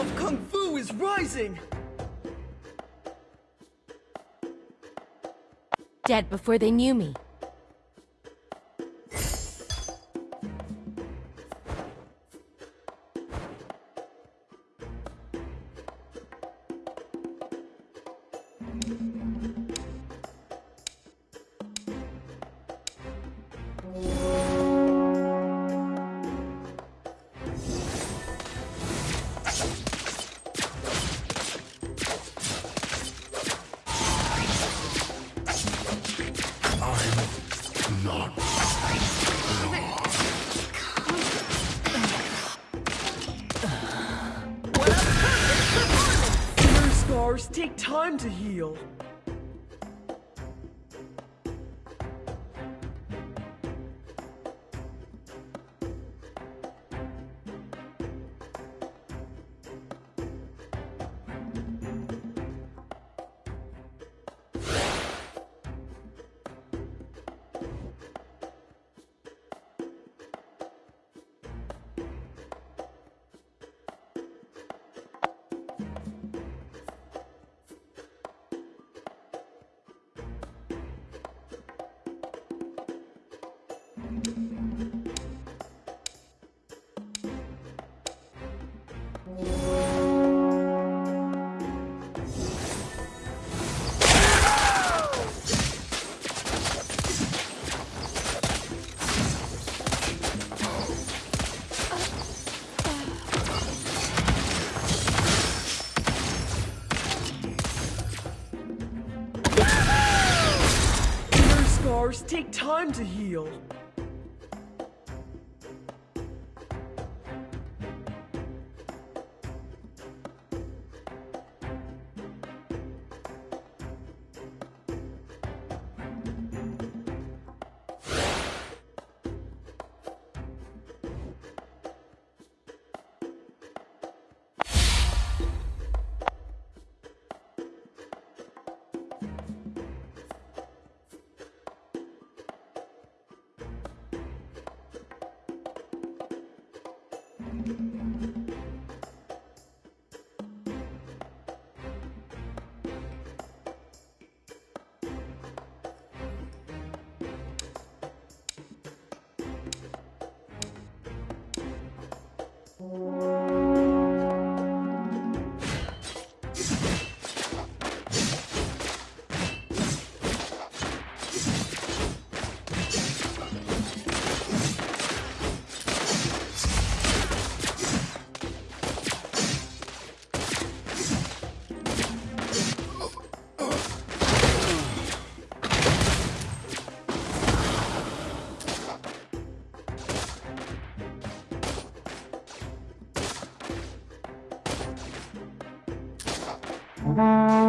of Kung Fu is rising! Dead before they knew me. Inner scars take time to heal. To heal. 감사합니다.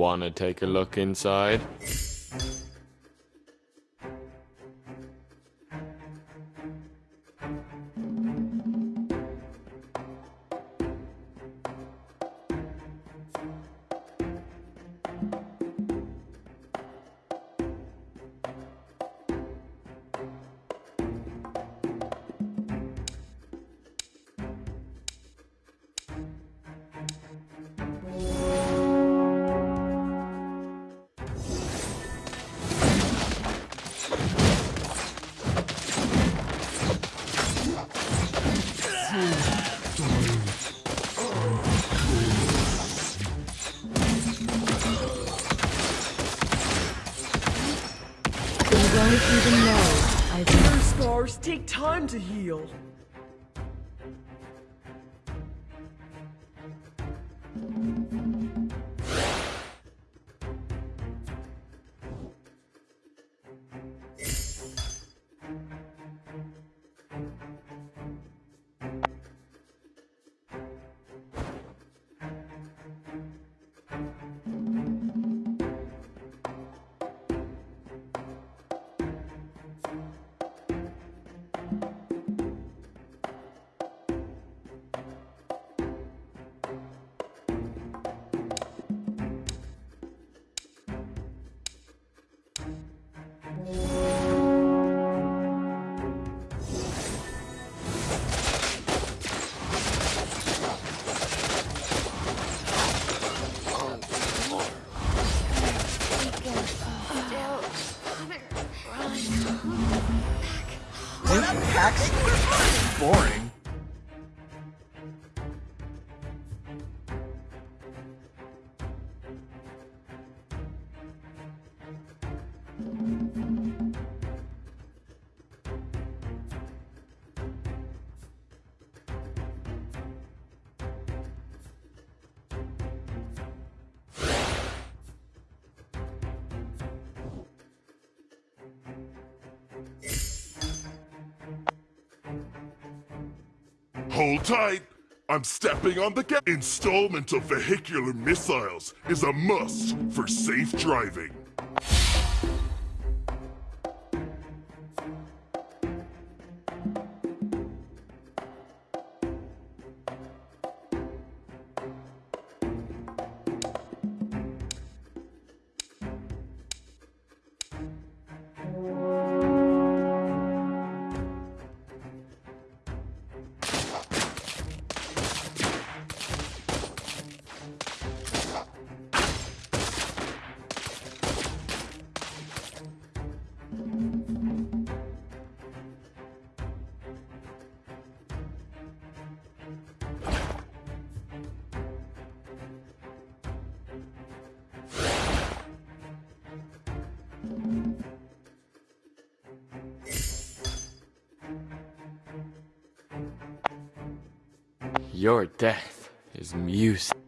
Wanna take a look inside? Scars take time to heal. Hacks? Boring. Tight! I'm stepping on the gas. Installment of vehicular missiles is a must for safe driving. Your death is music.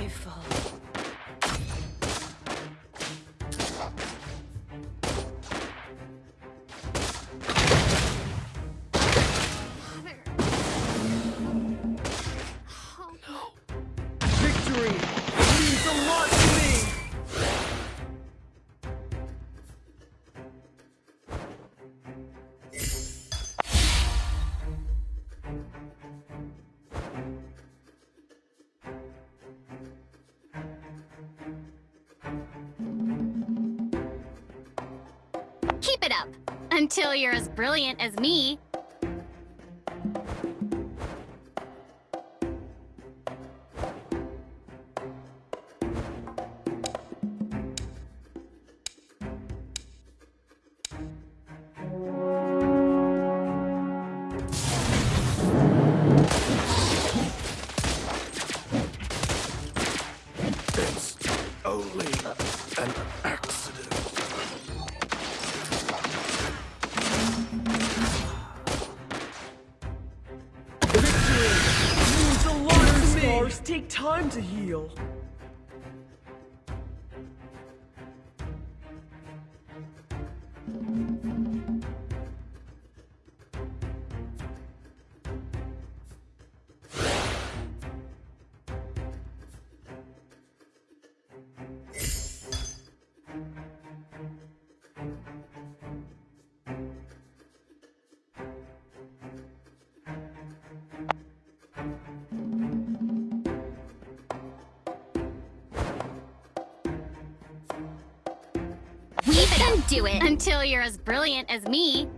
Rifle. You're as brilliant as me. Do it until you're as brilliant as me.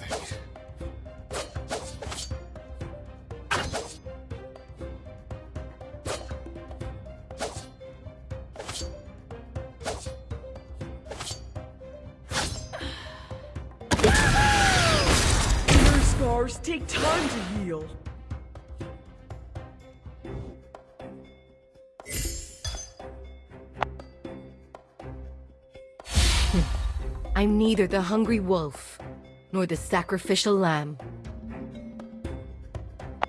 nothing. Inner scars take time to heal. Hmm. I'm neither the hungry wolf nor the sacrificial lamb.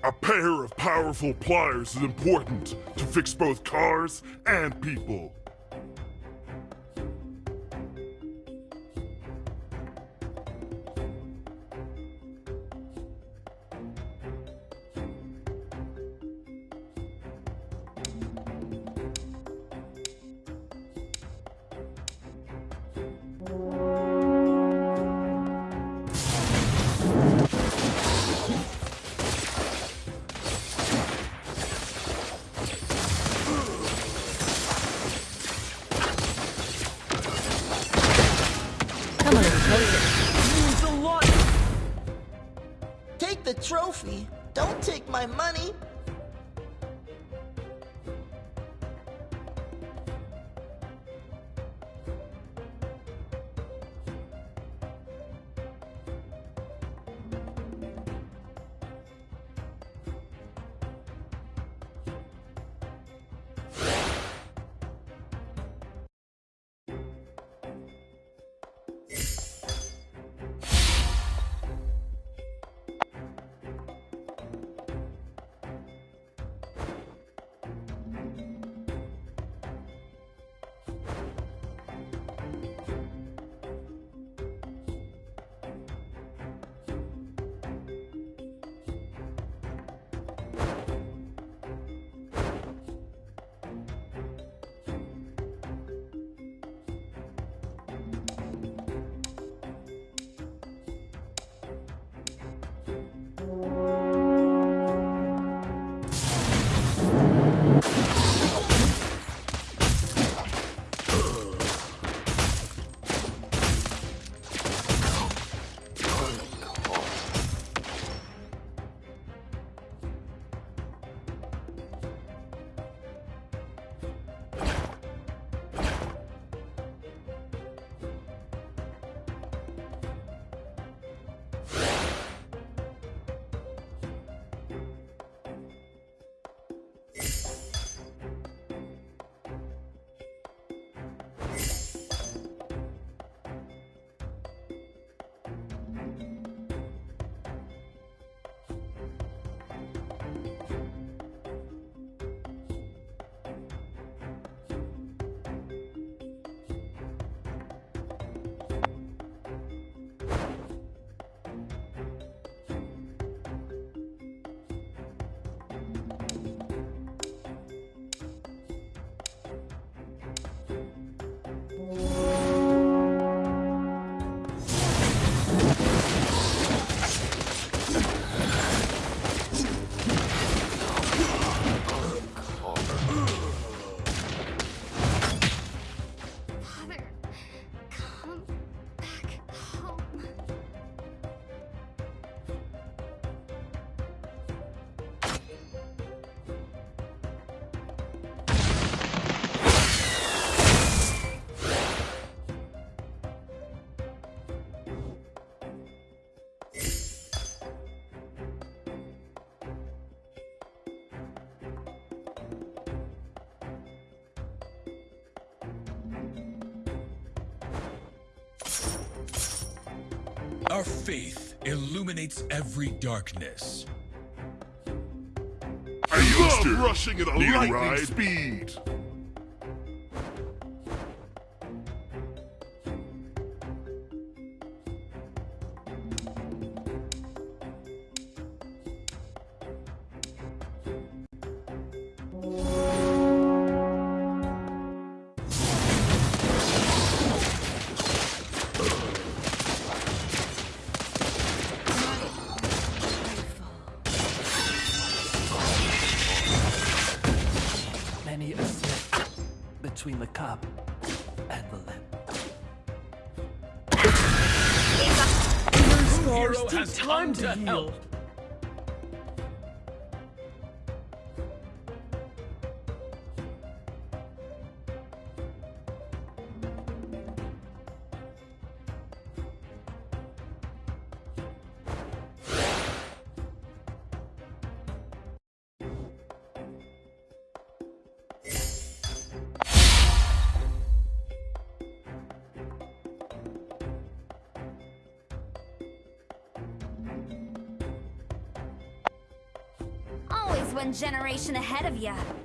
A pair of powerful pliers is important to fix both cars and people. Come Our faith illuminates every darkness. I love rushing at a Need lightning ride? speed. Hero take time to to heal. help. Ahead of ya.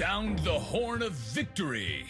Sound the horn of victory.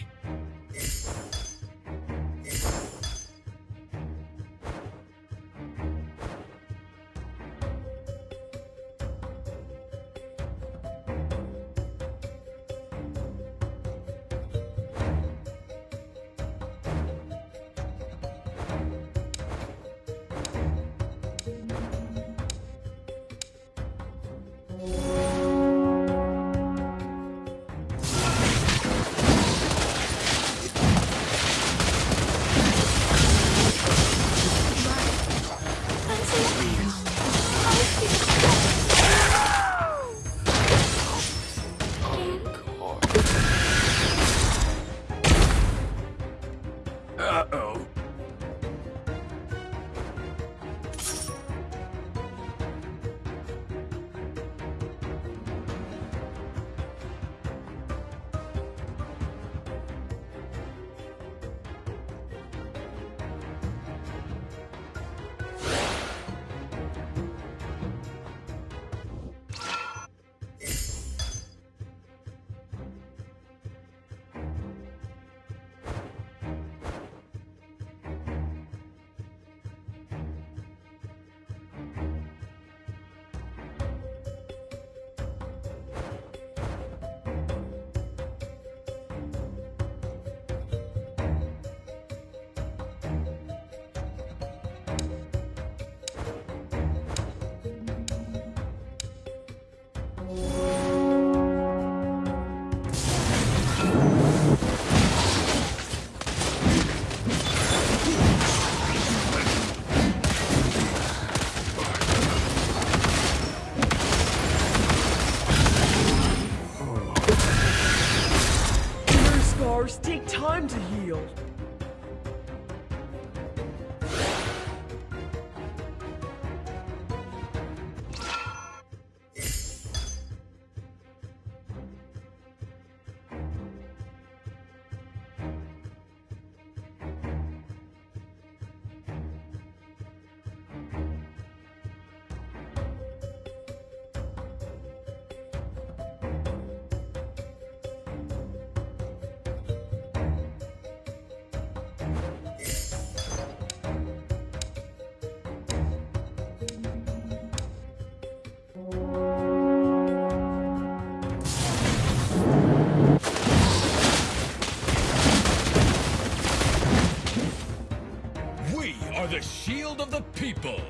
People.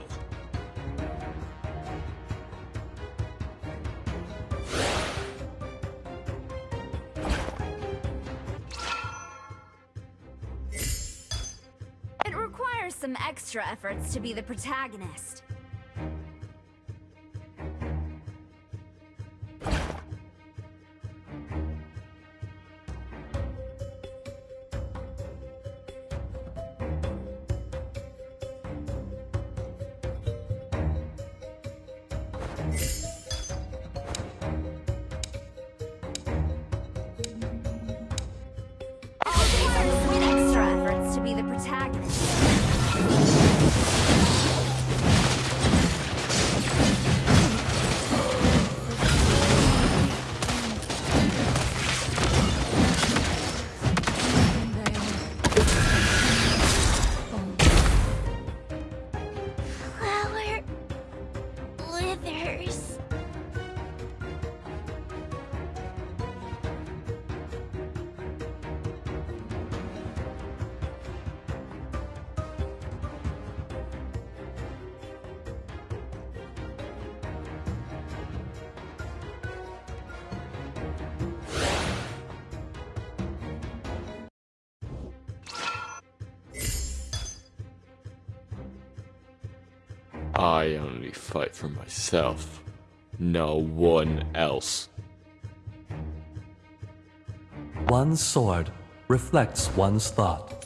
It requires some extra efforts to be the protagonist. I only fight for myself. No one else. One sword reflects one's thought.